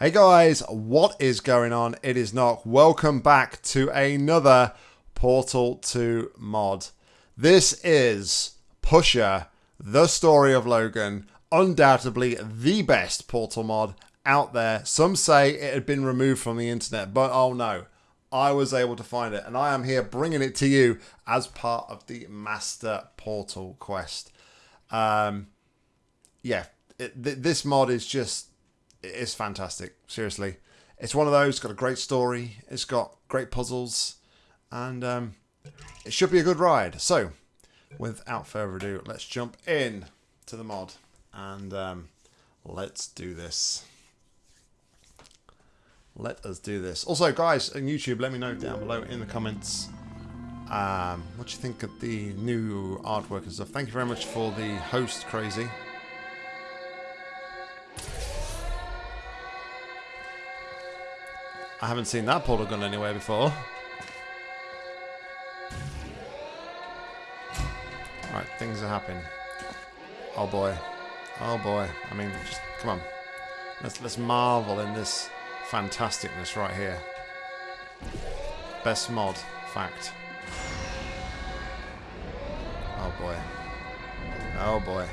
Hey guys, what is going on? It is Nock. Welcome back to another Portal 2 mod. This is Pusher, the story of Logan, undoubtedly the best Portal mod out there. Some say it had been removed from the internet, but oh no, I was able to find it, and I am here bringing it to you as part of the Master Portal quest. Um, yeah, it, th this mod is just it's fantastic. Seriously, it's one of those. Got a great story. It's got great puzzles, and um, it should be a good ride. So, without further ado, let's jump in to the mod and um, let's do this. Let us do this. Also, guys on YouTube, let me know down below in the comments um, what you think of the new artwork and stuff. Thank you very much for the host, Crazy. I haven't seen that portal gun anywhere before. Alright, things are happening. Oh boy. Oh boy. I mean, just come on. Let's let's marvel in this fantasticness right here. Best mod, fact. Oh boy. Oh boy.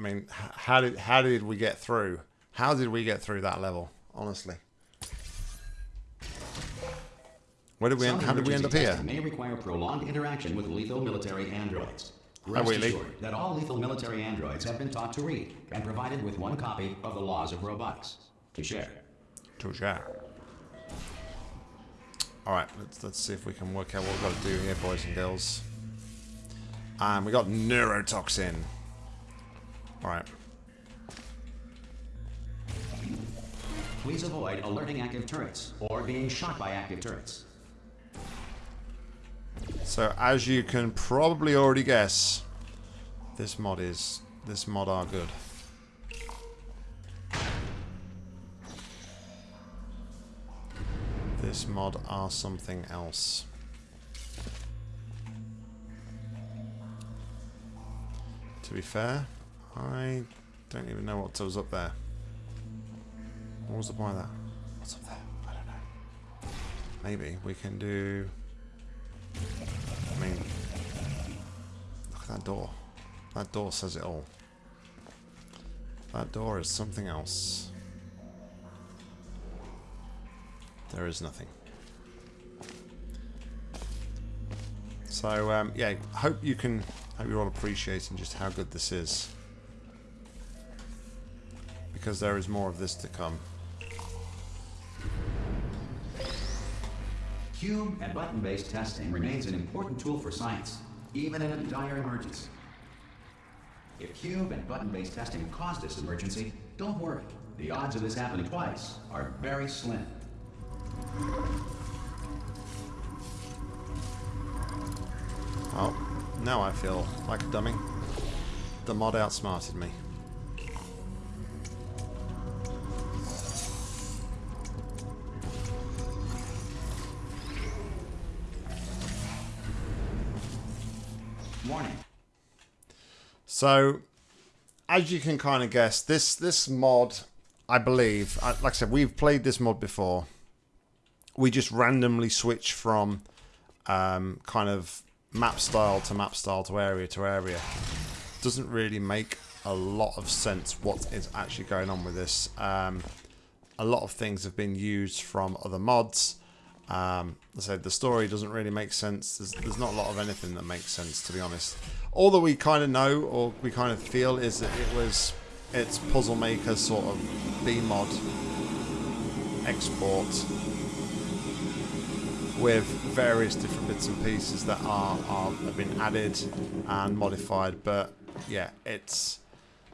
I mean, how did how did we get through? How did we get through that level? Honestly, where did we? End, how did we end up here? May require prolonged interaction with lethal military androids. Rest assured that all lethal military androids have been taught to read and provided with one copy of the laws of robotics to share. To share. All right, let's let's see if we can work out what we've got to do here, boys and girls. And we got neurotoxin. Alright. Please avoid alerting active turrets or being shot by active turrets. So as you can probably already guess, this mod is this mod are good. This mod are something else. To be fair, I don't even know what was up there. What was the point of that? What's up there? I don't know. Maybe we can do... I mean... Look at that door. That door says it all. That door is something else. There is nothing. So, um, yeah, hope you can, hope you're all appreciating just how good this is because there is more of this to come. Cube and button-based testing remains an important tool for science, even in a dire emergency. If cube and button-based testing caused this emergency, don't worry. The odds of this happening twice are very slim. Oh, now I feel like a dummy. The mod outsmarted me. So, as you can kind of guess, this this mod, I believe, like I said, we've played this mod before. We just randomly switch from um, kind of map style to map style to area to area. Doesn't really make a lot of sense what is actually going on with this. Um, a lot of things have been used from other mods. Um, I said the story doesn't really make sense. There's, there's not a lot of anything that makes sense, to be honest. All that we kind of know, or we kind of feel, is that it was it's Puzzle Maker sort of BEEmod export with various different bits and pieces that are, are have been added and modified. But yeah, it's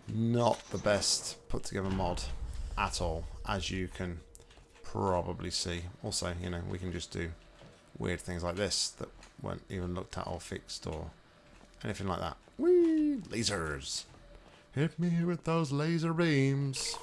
not the best put together mod at all, as you can probably see. Also, you know, we can just do weird things like this that weren't even looked at or fixed or anything like that. Whee! Lasers! Hit me with those laser beams.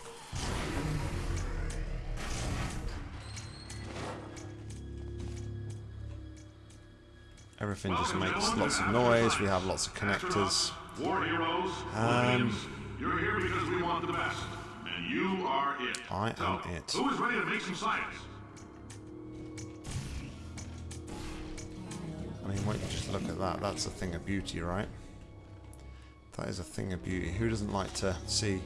Everything just makes lots of noise. We have lots of connectors. War heroes, Um, you're here because we want the best. And you are it. I so, am it. Who is ready to make some science? I mean, why don't you just look at that? That's a thing of beauty, right? That is a thing of beauty. Who doesn't like to see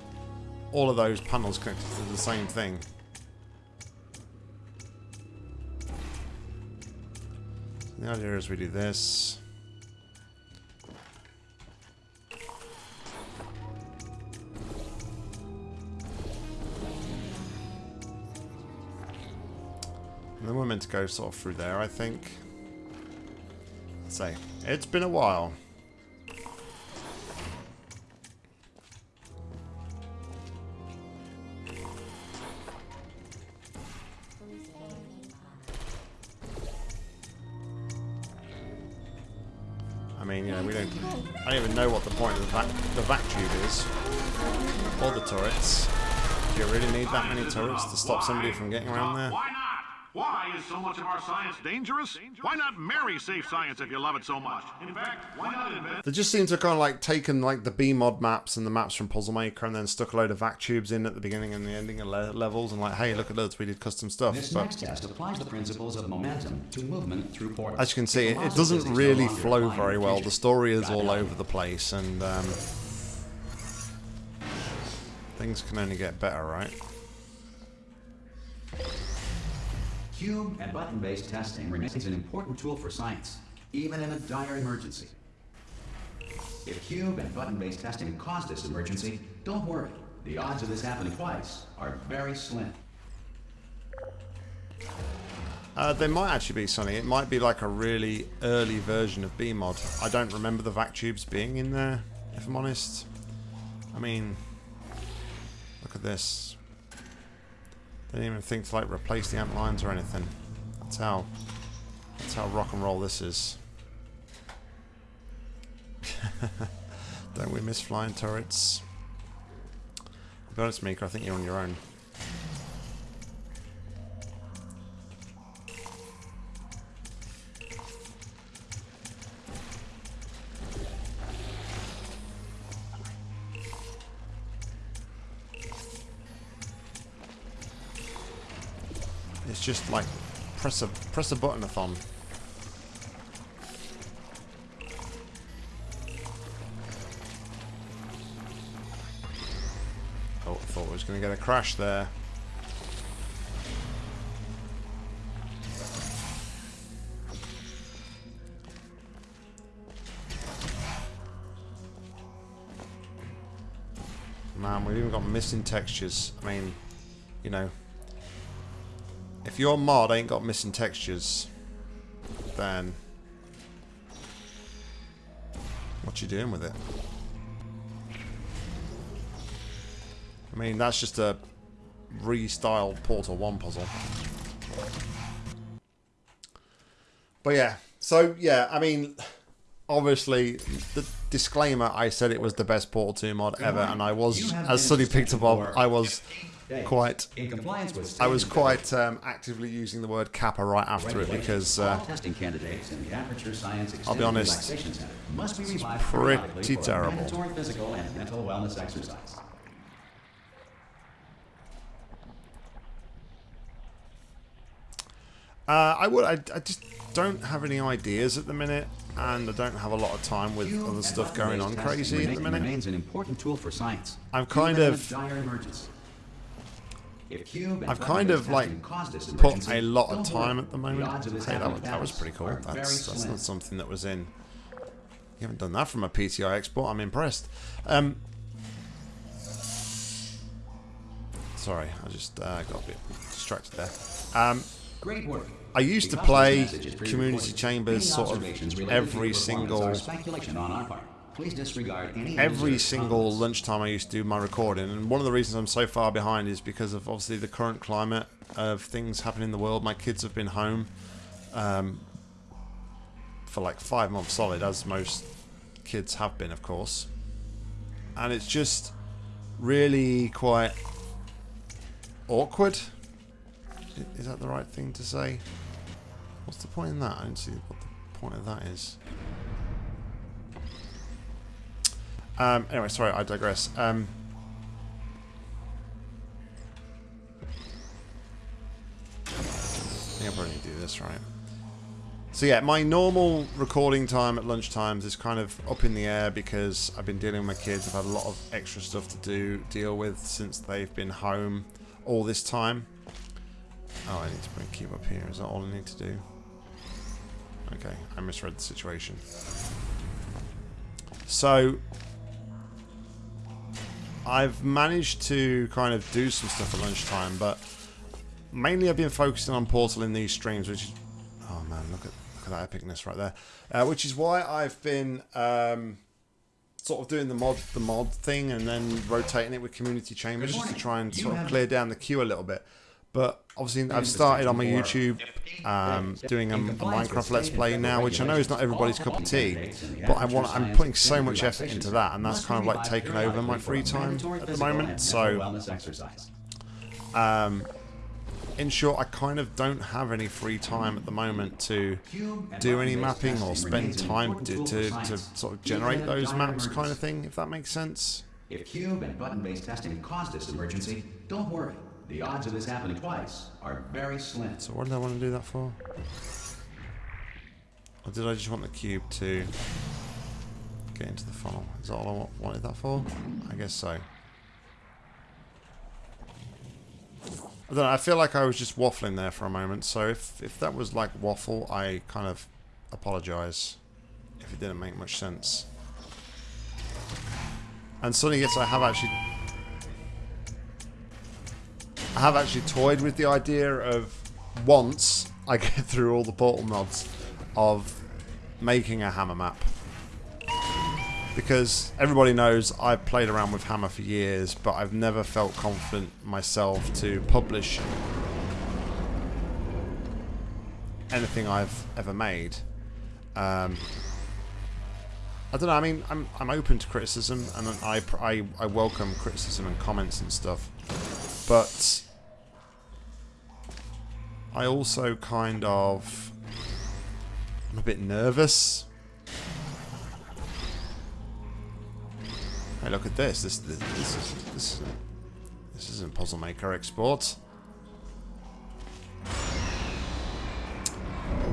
all of those panels connected to the same thing? The idea is we do this. And then we're meant to go sort of through there, I think. Let's say, it's been a while. I mean, you know, we don't. I don't even know what the point of the vac, the vac tube is, or the turrets. Do you really need that many turrets to stop somebody from getting around there? Why not? Why is so much of our science dangerous? Why not marry safe science if you love it so much? In fact, why not invent They just seem to kind of like taken like the BEEmod maps and the maps from Puzzle Maker and then stuck a load of vac tubes in at the beginning and the ending of le levels and like, hey, look at us, we did custom stuff. This But next test applies the principles of momentum to movement through portals. as you can see, it, it doesn't physics no really flow very well. The story is God all help over the place and um, things can only get better, right? Cube and button-based testing remains an important tool for science, even in a dire emergency. If cube and button-based testing caused this emergency, don't worry. The odds of this happening twice are very slim. Uh, they might actually be, something. It might be like a really early version of BEEmod. I don't remember the vac tubes being in there, if I'm honest. I mean, look at this. Didn't even think to like replace the antlines or anything. That's how. That's how rock and roll this is. don't we miss flying turrets? To be honest, I think you're on your own. Just like press a press a button-a-thon. Oh, I thought I was going to get a crash there. Man, we've even got missing textures. I mean, you know, if your mod ain't got missing textures, then what you doing with it? I mean, that's just a restyled Portal 1 puzzle. But yeah, so yeah, I mean, obviously, the disclaimer, I said it was the best Portal 2 mod ever, and I was, as Sunny picked up on, I was quite in compliance with I was quite um, actively using the word kappa right after it because uh, testing candidates in the Aperture Science I'll be honest, must be revived pretty periodically for a terrible. physical and mental wellness exercise. uh, I would I, I just don't have any ideas at the minute, and I don't have a lot of time with other stuff going on crazy at the minute. Remains an important tool for science. I'm kind even in a of- dire emergency. If cube and I've kind of like testing caused this put a lot of time at the The moment. this Hey, that, was, that was pretty cool. That's that's not something that was in. You haven't done that from a PTI export. I'm impressed. Um, sorry, I just uh, got a bit distracted there. Um, Great work. I used to play message is pre-recorded, Community Chambers sort of observations related to every single are speculation on our part. Please disregard any every single comments. lunchtime I used to do my recording, and one of the reasons I'm so far behind is because of obviously the current climate of things happening in the world. My kids have been home um, for like five months solid, as most kids have been, of course, and it's just really quite awkward. Is that the right thing to say? What's the point in that? I don't see what the point of that is. Um, anyway, sorry, I digress. Um, I think I probably to do this right. So yeah, my normal recording time at lunchtimes is kind of up in the air because I've been dealing with my kids. I've had a lot of extra stuff to do deal with since they've been home all this time. Oh, I need to bring Cube up here. Is that all I need to do? Okay, I misread the situation. So, I've managed to kind of do some stuff at lunchtime, but mainly I've been focusing on Portal in these streams, which is... Oh man, look at, look at that epicness right there. Uh, which is why I've been um, sort of doing the mod the mod thing and then rotating it with community chambers just to try and sort of clear down the queue a little bit. But obviously, I've started on my YouTube um, doing a, a, Minecraft Let's Play now, which I know is not everybody's cup of tea, but I want I'm putting so much effort into that, and that's kind of like taking over my free time at the moment. So, um, in short, I kind of don't have any free time at the moment to do any mapping or spend time to, to, to sort of generate those maps, kind of thing, if that makes sense. If cube and button-based testing caused this emergency, don't worry. The odds of this happening twice are very slim. So what did I want to do that for? Or did I just want the cube to get into the funnel? Is that all I wanted that for? I guess so. I don't know, I feel like I was just waffling there for a moment, so if, if that was like waffle, I kind of apologise if it didn't make much sense. And suddenly, yes, I have actually I have actually toyed with the idea of once I get through all the portal mods of making a hammer map. Because everybody knows I've played around with hammer for years, but I've never felt confident myself to publish anything I've ever made. Um, I don't know. I mean, I'm I'm open to criticism, and I I I welcome criticism and comments and stuff. But I also kind of... I'm a bit nervous. Hey, look at this. This this, this is this this isn't Puzzle Maker export.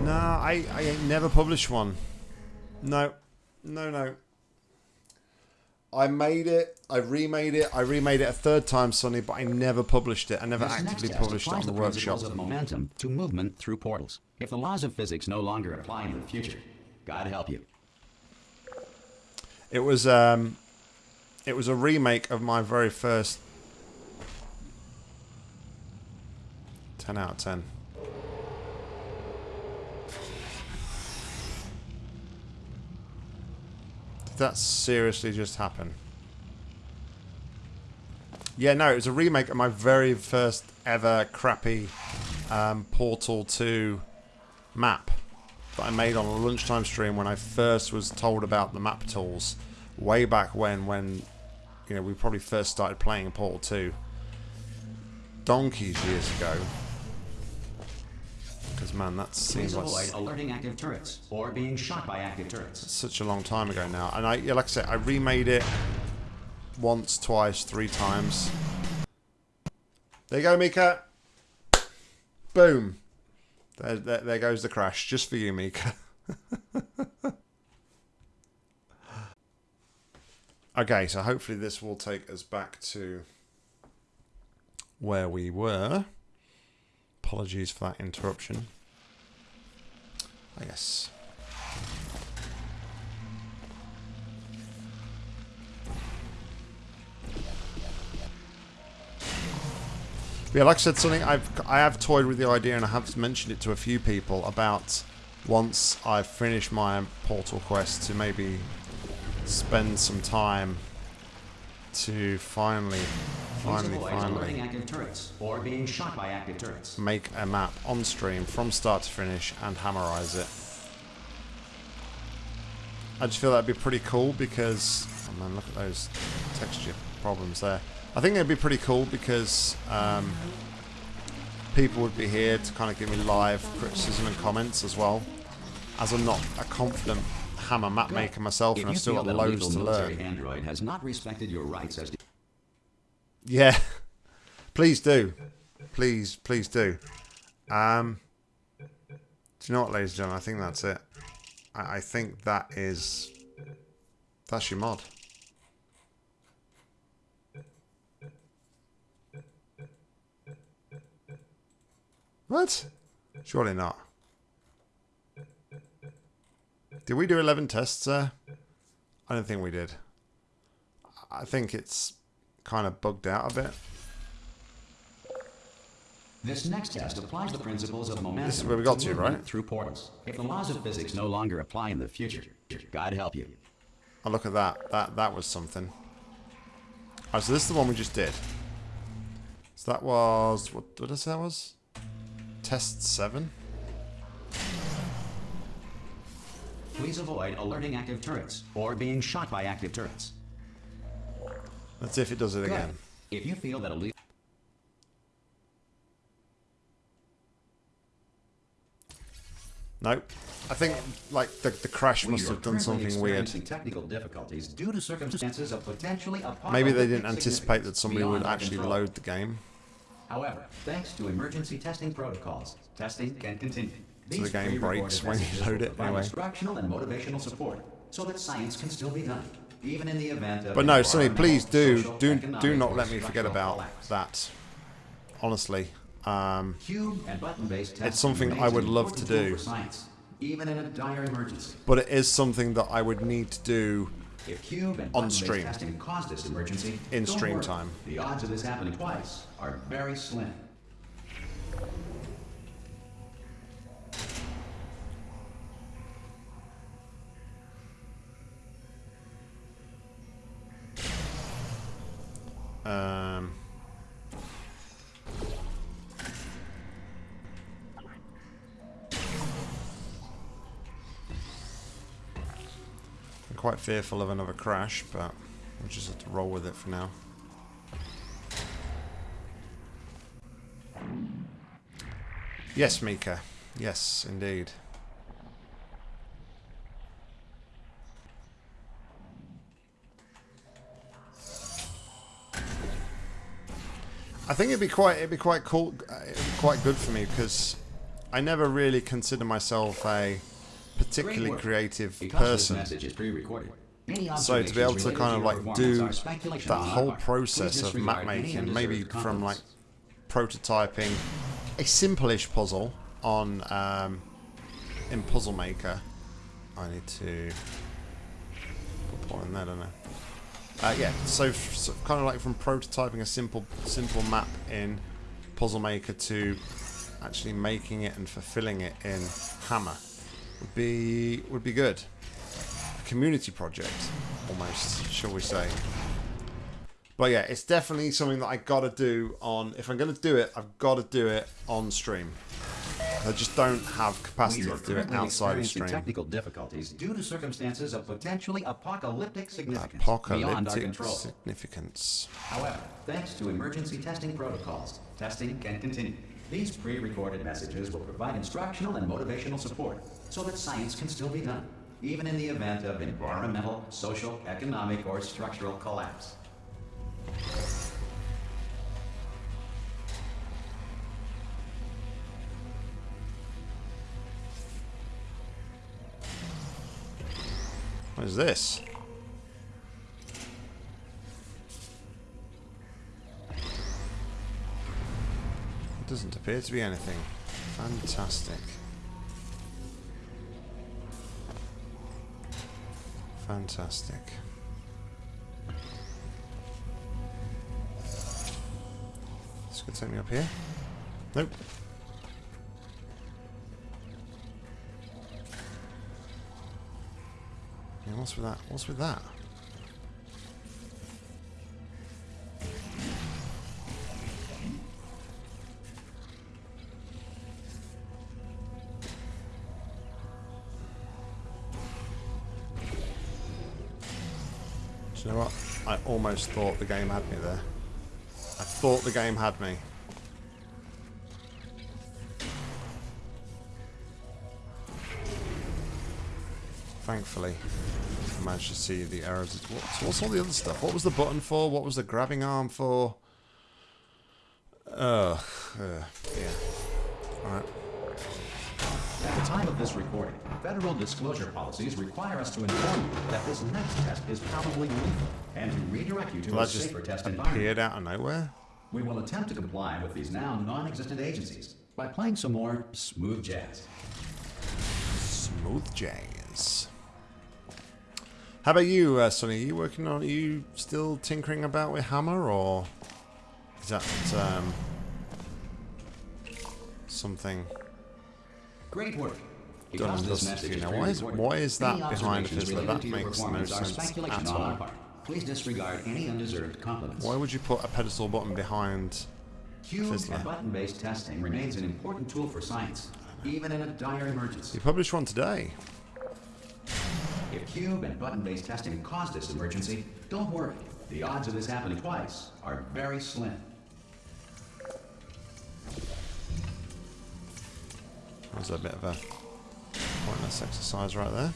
Nah, I I never published one. No, no, no. I made it, I remade it, I remade it a third time, Sonny, but I never published it. I never This actively published it on the the workshop. of momentum to movement through portals. If the laws of physics no longer apply in the future, God help you. It was um, it was a remake of my very first. Ten out of ten. That seriously just happen? Yeah, no, it was a remake of my very first ever crappy um, Portal 2 map that I made on a lunchtime stream when I first was told about the map tools way back when when you know we probably first started playing Portal 2 donkeys years ago man that seems like avoid alerting active turrets or being shot by active turrets. such a long time ago now and I yeah, like I said I remade it once twice three times there you go Mika boom there, there, there goes the crash just for you Mika Okay, so hopefully this will take us back to where we were. Apologies for that interruption. I guess. Yeah, like I said, something I've I have toyed with the idea, and I have mentioned it to a few people about once I've finished my Portal quest to maybe spend some time to finally, finally, finally active turrets or being shot by active turrets. make a map on stream from start to finish and hammerize it. I just feel that'd be pretty cool because, oh man, look at those texture problems there. I think it'd be pretty cool because um, people would be here to kind of give me live criticism and comments as well. As I'm not a confident Hammer map maker myself, If and I've still got loads to learn. android has not respected your rights as Yeah, please do, please, please do. Um, do you know what, ladies and gentlemen? I think that's it. I, I think that is that's your mod. What? Surely not. Did we do 11 tests there? I don't think we did. I think it's kind of bugged out a bit. This next test applies the principles of momentum. This is where we got to, right? Through portals. If the laws of physics no longer apply in the future, God help you. Oh, look at that. That that was something. Alright, so this is the one we just did. So that was... What, what did I say that was? Test 7? Please avoid alerting active turrets or being shot by active turrets. Let's see if it does it Good. again. If you feel that a legal Nope. I think, like, the, the crash must have done something weird. Technical difficulties due to circumstances of potentially Maybe they didn't anticipate that somebody would actually control. load the game. However, thanks to emergency testing protocols, testing can continue. the These game breaks when you load it anyway. Instructional and motivational support, so that science can still be done, even in the event of. But no, Sonny, please do, do, do not let me forget about collapse. that. Honestly. Um, Cube and button-based testing something I would love to do. science, even in a dire emergency. but it is something that I would need to do If cube and On stream. caused this emergency, In stream worry. time. The odds of this happening twice are very slim. Um, I'm quite fearful of another crash, but we'll just have to roll with it for now. Yes, Mika. Yes, indeed. I think it'd be quite it'd be quite cool, uh, it'd be quite good for me because I never really consider myself a particularly creative person. this message is pre-recorded. Any So to be able to kind of like do performance are speculation that whole process of map making, maybe from like prototyping a simple-ish puzzle on um, in Puzzle Maker. I need to put a point in there, don't I? Uh, yeah, so, so kind of like from prototyping a simple simple map in Puzzle Maker to actually making it and fulfilling it in Hammer would be would be good. A community project, almost, shall we say? But yeah, it's definitely something that I gotta do on. If I'm gonna do it, I've got to do it on stream. I just don't have capacity to do it outside of stream. technical difficulties due to circumstances of potentially apocalyptic significance beyond our control. significance. However, thanks to emergency testing protocols, testing can continue. These pre-recorded messages will provide instructional and motivational support so that science can still be done, even in the event of environmental, social, economic, or structural collapse. What is this? It doesn't appear to be anything. Fantastic. Fantastic. This could take me up here. Nope. Yeah, what's with that? What's with that? Do you know what? I almost thought the game had me there. I thought the game had me. Thankfully, I managed to see the. What, so what's all the other stuff? What was the button for? What was the grabbing arm for? Ugh. Uh, yeah. Alright. At the time of this recording, federal disclosure policies require us to inform you that this next test is probably lethal and to redirect you to Well, a safer test environment. appeared out of nowhere. We will attempt to comply with these now non-existent agencies by playing some more smooth jazz. Smooth jazz. How about you, uh, Sonny? Are you working on? Are you still tinkering about with Hammer, or is that um, something Great work. done and this dusted message you? is Now, why is why is that behind Fizzler? That makes no sense at all. Please disregard any undeserved compliments. Why would you put a pedestal button behind? Fizzler? button-based testing remains an important tool for science, even in a dire emergency. You published one today. If cube and button-based testing caused this emergency, don't worry. The odds of this happening twice are very slim. That was a bit of a pointless exercise right there.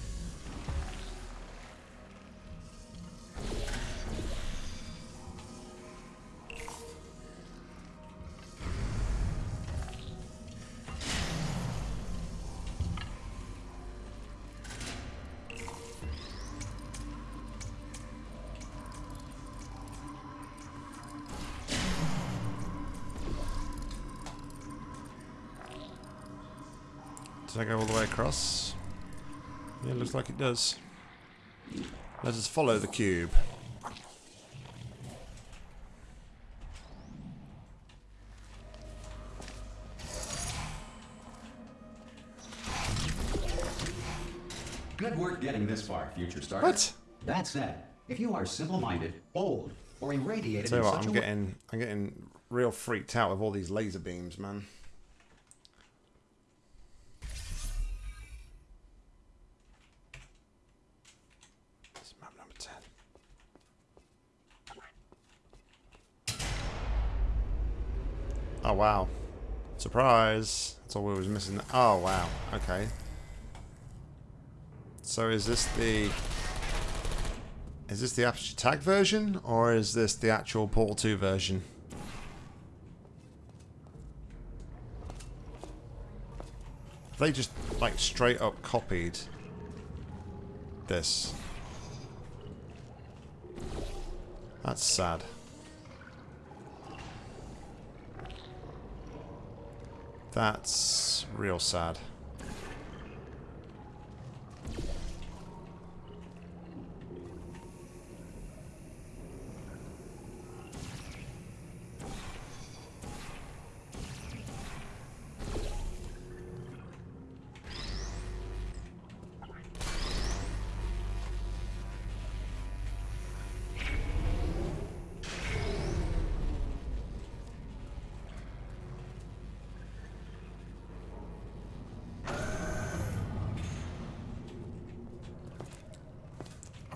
Across? Yeah, looks like it does. Let us follow the cube. Good work getting this far, future starter. What? That said, if you are simple-minded, old, or irradiated Tell you in what, such I'm a getting, I'm getting real freaked out with all these laser beams, man. Oh wow! Surprise! That's all we was missing. Oh wow! Okay. So is this the is this the Aperture Tag version, or is this the actual Portal 2 version? Have they just, like, straight up copied this? That's sad. That's real sad.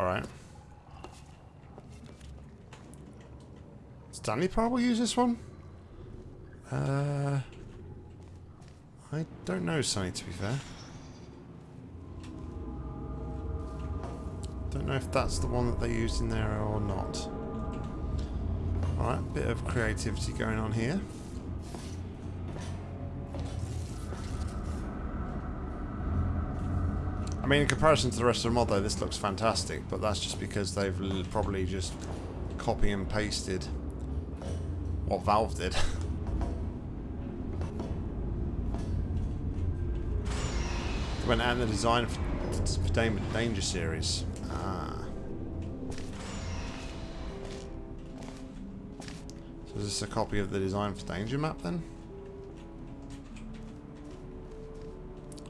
Alright. Stanley probably use this one? Uh, I don't know, Sonny, to be fair. Don't know if that's the one that they used in there or not. Alright, bit of creativity going on here. I mean, in comparison to the rest of the mod, though, this looks fantastic, but that's just because they've probably just copy and pasted what Valve did. They went out in the design for, for Dan- Danger series. Ah. So is this a copy of the design for Danger map then?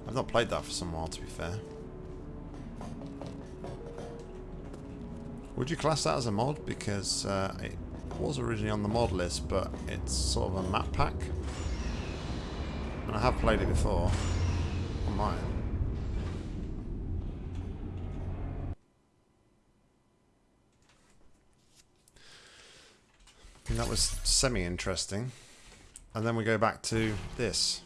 I've not played that for some while, to be fair. Would you class that as a mod? Because uh, it was originally on the mod list, but it's sort of a map pack. And I have played it before. On mine. And that was semi-interesting. And then we go back to this.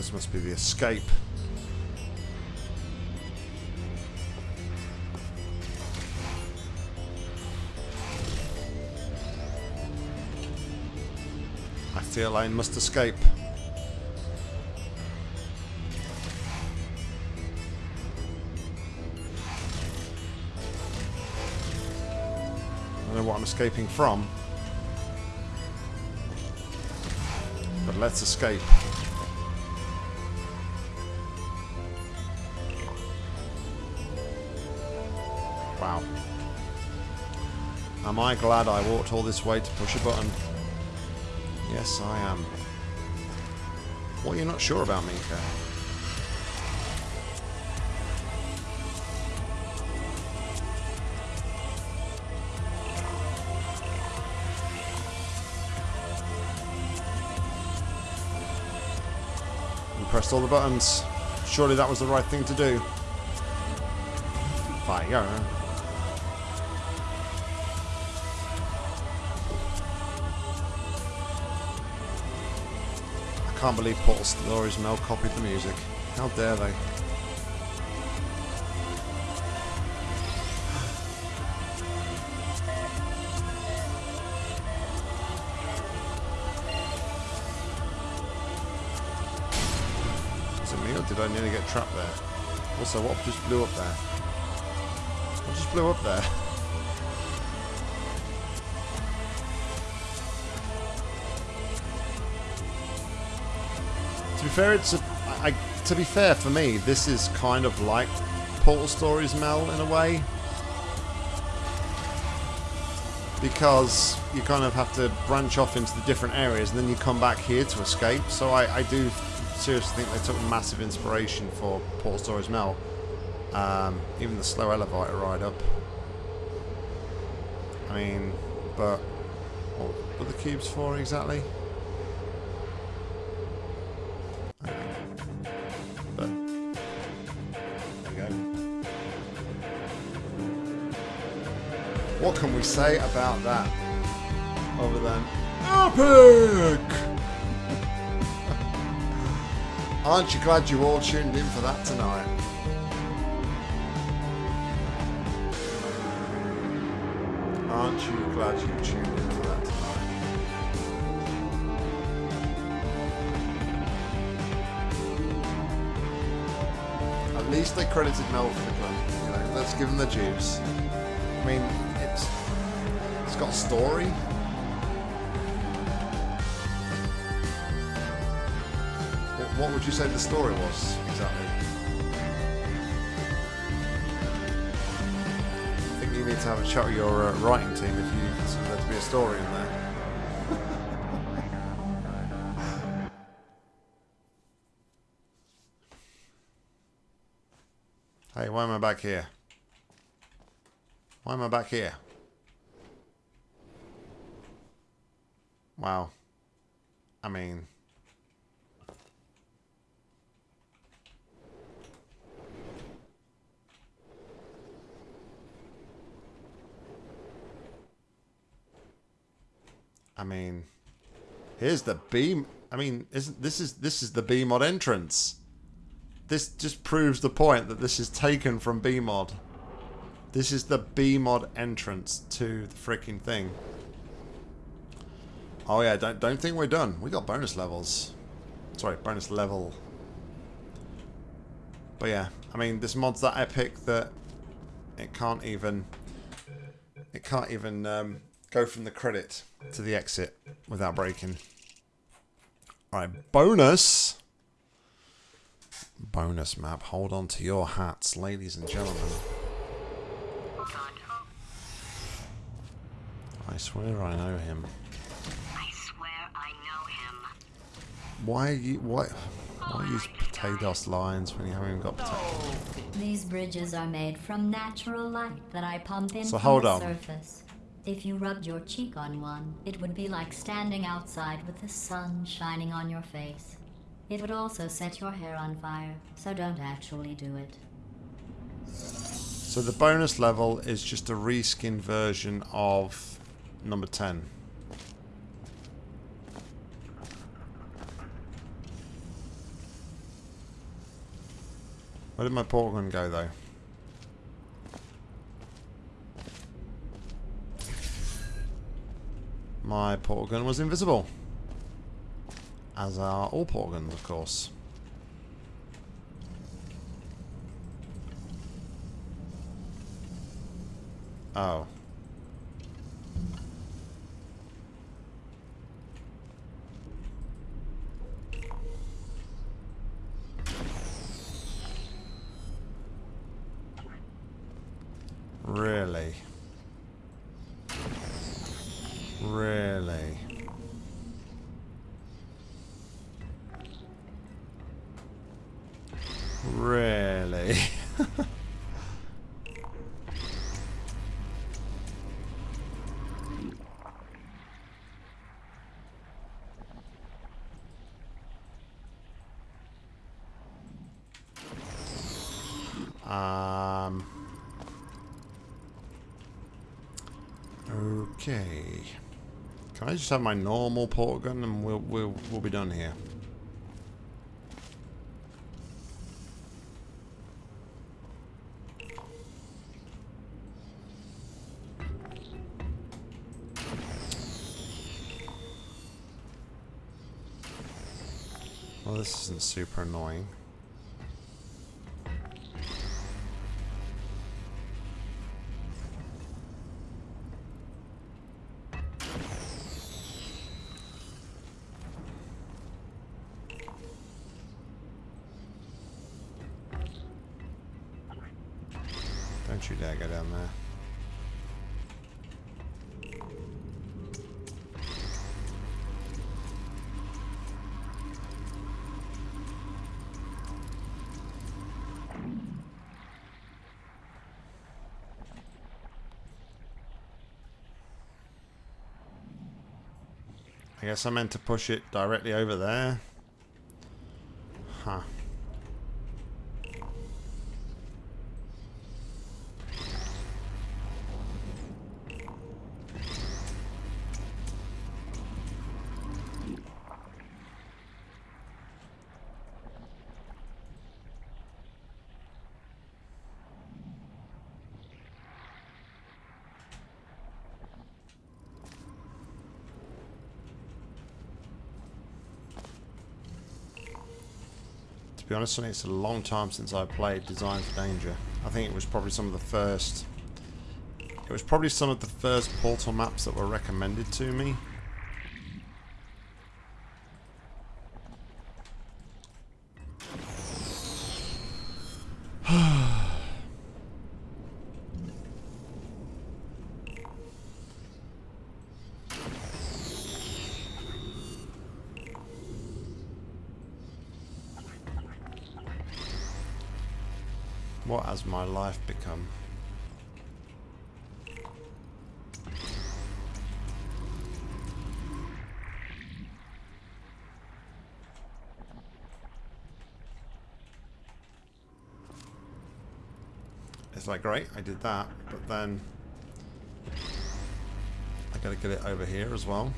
This must be the escape. I feel I must escape. I don't know what I'm escaping from. But let's escape. Am I glad I walked all this way to push a button? Yes, I am. What are you not sure about, Mika? You pressed all the buttons. Surely that was the right thing to do. Fire. Can't believe Portal Stories Mel copied the music. How dare they? Was it me or did I nearly get trapped there? Also, what just blew up there? What just blew up there? Fair, it's a, I, to be fair for me, this is kind of like Portal Stories Mel in a way. Because you kind of have to branch off into the different areas and then you come back here to escape. So I, I do seriously think they took massive inspiration for Portal Stories Mel. Um, even the slow elevator ride up. I mean, but what were the cubes for exactly? Can we say about that? Other than epic! Aren't you glad you all tuned in for that tonight? Aren't you glad you tuned in for that tonight? At least they credited Mel for the gun. You know, let's give them the juice. I mean, got story. What, would you say the story was exactly? I think you need to have a chat with your uh, writing team if you consider there to be a story in there. Hey, why am I back here? Why am I back here? Wow. I mean... I mean, here's the beam. I mean, isn't this is this is the BEEmod entrance? This just proves the point that this is taken from BEEmod. This is the BEEmod entrance to the freaking thing. Oh yeah, don't don't think we're done. We got bonus levels. Sorry, bonus level. But yeah, I mean, this mod's that epic that it can't even it can't even um, go from the credit to the exit without breaking. Alright, bonus. Bonus map. Hold on to your hats, ladies and gentlemen. I swear I know him. I swear I know him. Why you why why use potatoes lines when you haven't even got potatoes? These bridges are made from natural light that I pump in So from hold the on. surface. If you rubbed your cheek on one, it would be like standing outside with the sun shining on your face. It would also set your hair on fire, so don't actually do it. So the bonus level is just a reskin version of number 10. Where did my portal gun go, though? My portal gun was invisible. As are all portal guns, of course. Oh. Really? Really? Really? um... Okay. Can I just have my normal port gun and we'll we'll we'll be done here. Well, this isn't super annoying. I guess I meant to push it directly over there. Huh. Be honest, Sonny, it's a long time since I played Design for Danger. I think it was probably some of the first... It was probably some of the first Portal maps that were recommended to me. What has my life become? It's like, great, I did that, but then I gotta get it over here as well.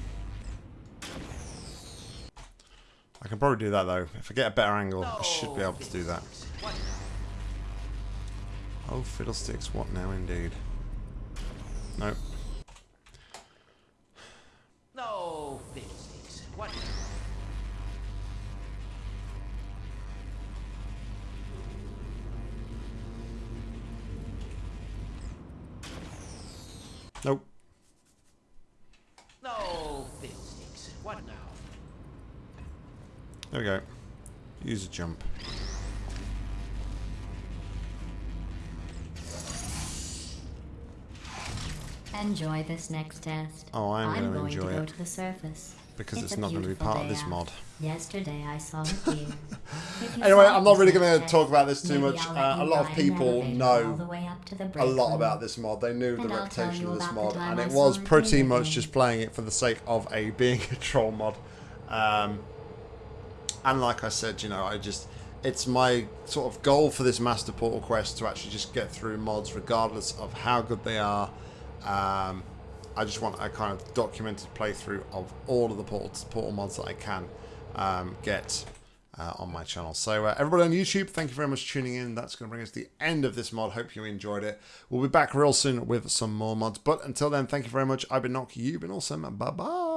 I can probably do that though. If I get a better angle, I should be able to do that. Oh, fiddlesticks, what now indeed? Nope. No, fiddlesticks. What? Nope. No, fiddlesticks. What now? There we go. Use a jump. Enjoy this next test. Oh, I'm gonna going enjoy to go it. to the surface. Because it's a not gonna be part of this out. mod. Yesterday I saw it here. Anyway, I'm not really going to talk about this too much. Uh, a lot of people elevator all the know way up to the a lot about this mod. They knew the I'll reputation of this mod, and it was pretty much just playing it for the sake of a being a troll mod. Um, and like I said, you know, I just it's my sort of goal for this Master Portal quest to actually just get through mods, regardless of how good they are. Um, I just want a kind of documented playthrough of all of the portal, mods that I can um, get. uh, on my channel. So uh, everybody on YouTube, thank you very much for tuning in. That's going to bring us to the end of this mod. Hope you enjoyed it. We'll be back real soon with some more mods. But until then, thank you very much. I've been Nock. You've been awesome. Bye bye.